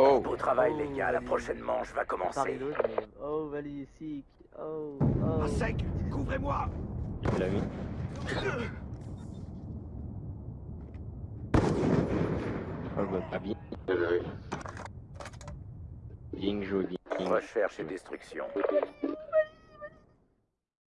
Beau travail, les gars. La prochaine manche va commencer. Oh, Valley sick. Oh, oh. Sec Couvrez-moi il l'a mis. Oh, bah, pas bien. Recherche et destruction.